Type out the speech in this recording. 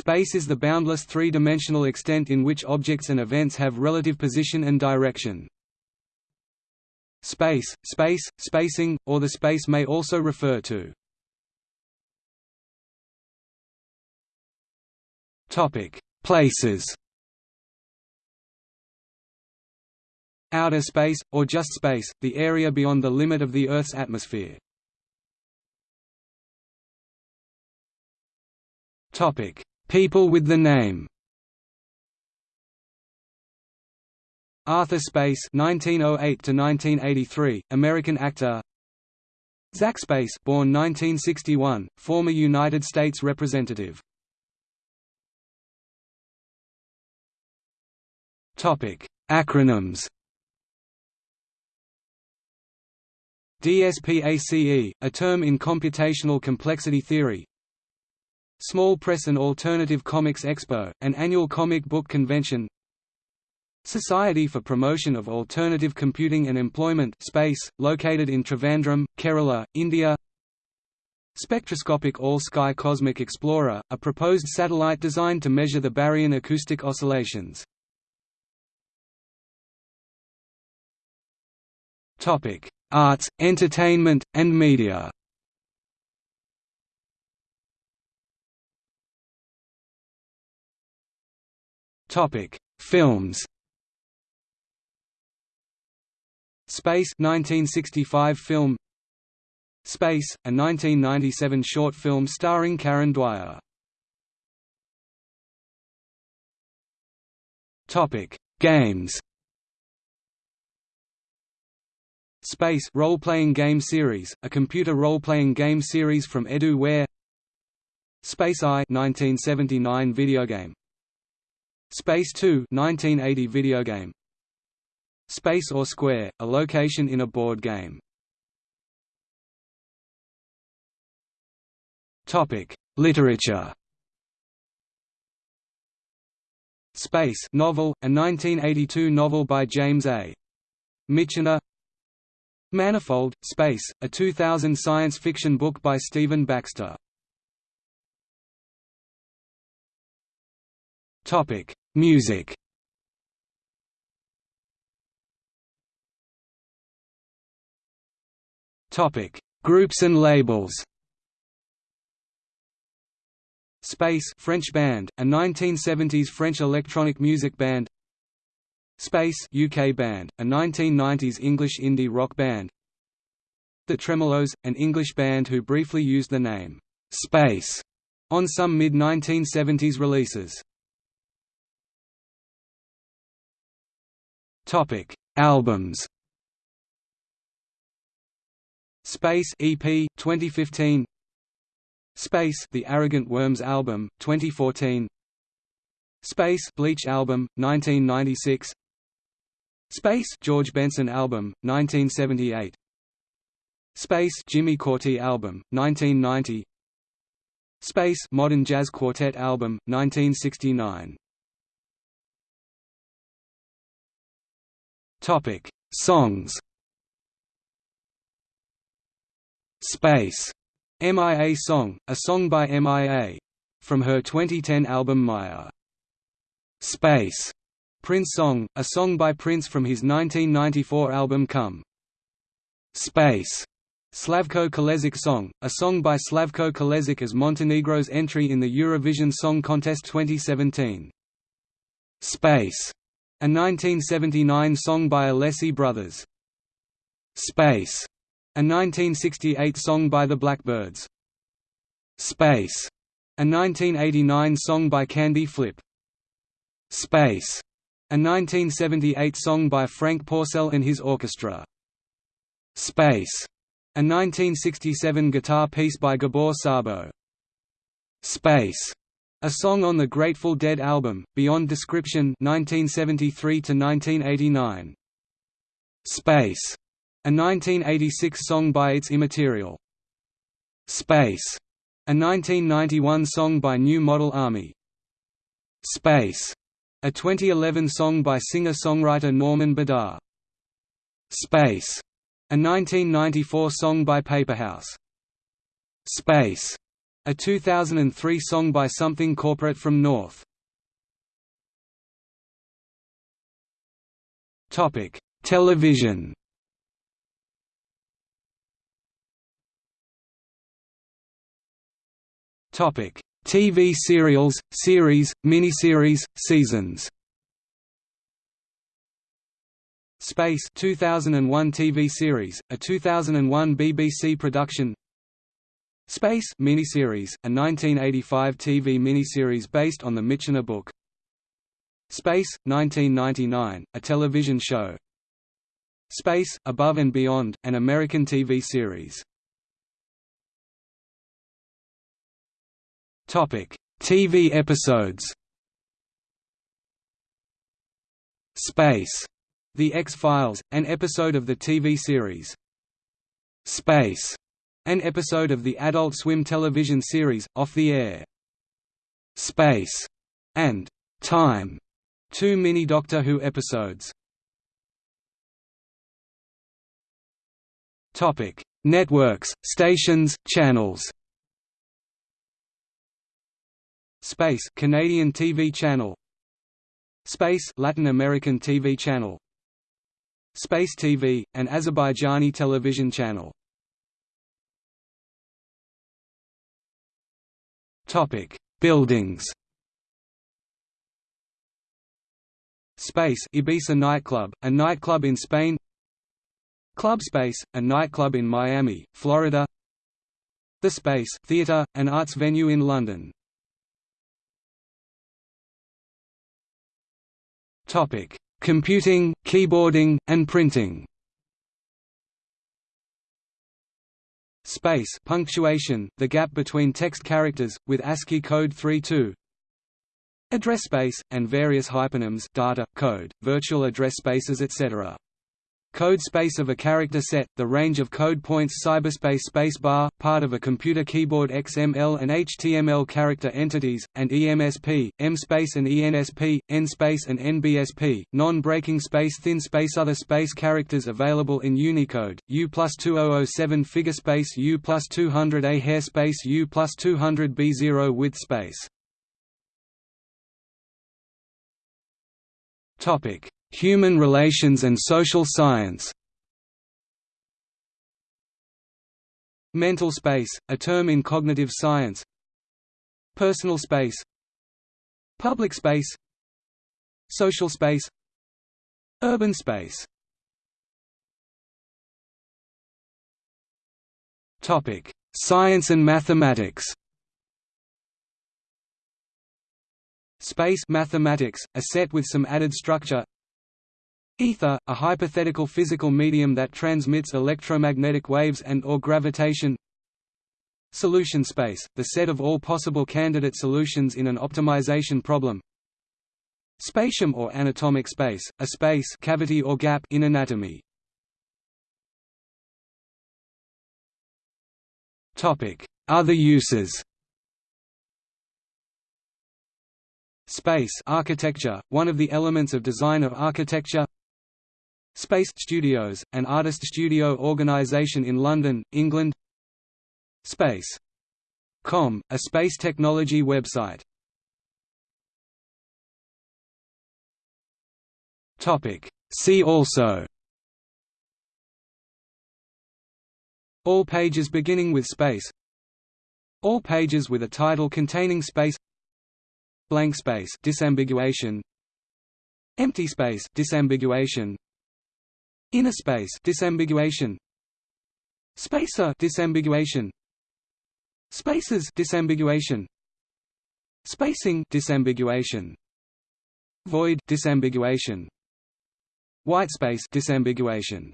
Space is the boundless three-dimensional extent in which objects and events have relative position and direction. Space, space, spacing, or the space may also refer to Places Outer space, or just space, the area beyond the limit of the Earth's atmosphere. People with the name Arthur Space 1908 to 1983, American actor. Zach Space, born 1961, former United States representative. Topic: Acronyms. DSPACE, a term in computational complexity theory, Small Press and Alternative Comics Expo, an annual comic book convention. Society for Promotion of Alternative Computing and Employment Space, located in Trivandrum, Kerala, India. Spectroscopic All-Sky Cosmic Explorer, a proposed satellite designed to measure the baryon acoustic oscillations. Arts, entertainment, and media Topic: Films. Space 1965 film Space, a 1997 short film starring Karen Dwyer. Topic: Games. Space role-playing game series, a computer role-playing game series from EduWare. Space I 1979 video game Space 2 1980 video game Space or Square, a location in a board game Topic: Literature. Space novel, a 1982 novel by James A. Michener. Manifold, Space, a 2000 science fiction book by Stephen Baxter. Topic: Music Topic: Groups and labels. Space French band, a 1970s French electronic music band. Space UK band, a 1990s English indie rock band. The Tremeloes, an English band who briefly used the name Space on some mid-1970s releases. Topic: Albums. Space EP 2015. Space The Arrogant Worms album 2014. Space Bleach album 1996. Space George Benson album 1978. Space Jimmy Cauty album 1990. Space Modern Jazz Quartet album 1969. Topic: Songs. Space. MIA Song, a song by MIA. From her 2010 album Maya. Space. Prince Song, a song by Prince from his 1994 album Come. Space. Slavko Kalezic Song, a song by Slavko Kalezic as Montenegro's entry in the Eurovision Song Contest 2017. Space. A 1979 song by Alessi Brothers. Space. A 1968 song by the Blackbirds. Space. A 1989 song by Candy Flip. Space. A 1978 song by Franck Pourcel and his orchestra. Space. A 1967 guitar piece by Gabor Szabo. Space. A song on the Grateful Dead album, Beyond Description 1973–1989. Space. A 1986 song by It's Immaterial. Space. A 1991 song by New Model Army. Space. A 2011 song by singer-songwriter Norman Badar. Space. A 1994 song by Paperhouse. Space. A 2003 song by Something Corporate from North. Topic: Television. Topic: TV serials, series, miniseries, seasons. Space 2001 TV series, a 2001 BBC production. Space miniseries, a 1985 TV miniseries based on the Michener book. Space 1999, a television show. Space Above and Beyond, an American TV series. Topic: TV episodes. Space, The X-Files, an episode of the TV series. Space, an episode of the Adult Swim television series Off the Air. Space, and Time, two mini Doctor Who episodes. Topic: Networks, stations, channels. Space Canadian TV channel Space Latin American TV channel Space TV, an Azerbaijani television channel Topic: Buildings. Space Ibiza nightclub, a nightclub in Spain. Club Space, a nightclub in Miami, Florida. The Space Theatre, an arts venue in London. Topic: Computing, keyboarding, and printing. Space punctuation, the gap between text characters, with ASCII code 32 Address space, and various hypernyms data, code, virtual address spaces etc. Code space of a character set, the range of code points cyberspace spacebar, part of a computer keyboard XML and HTML character entities, and EMSP, em space and ENSP, en space and NBSP, non-breaking space thin space other space characters available in Unicode, U plus 2007 figure space U plus 200A hair space U plus 200B0 width space. Topic Human relations and social science. Mental space, a term in cognitive science. Personal space. Public space. Social space. Urban space. Topic Science and mathematics. Space mathematics, a set with some added structure Ether, a hypothetical physical medium that transmits electromagnetic waves and or gravitation. Solution space, the set of all possible candidate solutions in an optimization problem. Spatium or anatomic space, a space cavity or gap in anatomy. Other uses. Space architecture, one of the elements of design of architecture Space Studios, an artist studio organisation in London, England. Space.com, a space technology website. See also. All pages beginning with space. All pages with a title containing space. Blank space disambiguation. Empty space disambiguation Inner space disambiguation. Spacer disambiguation. Spaces disambiguation. Spacing disambiguation. Void disambiguation. Whitespace disambiguation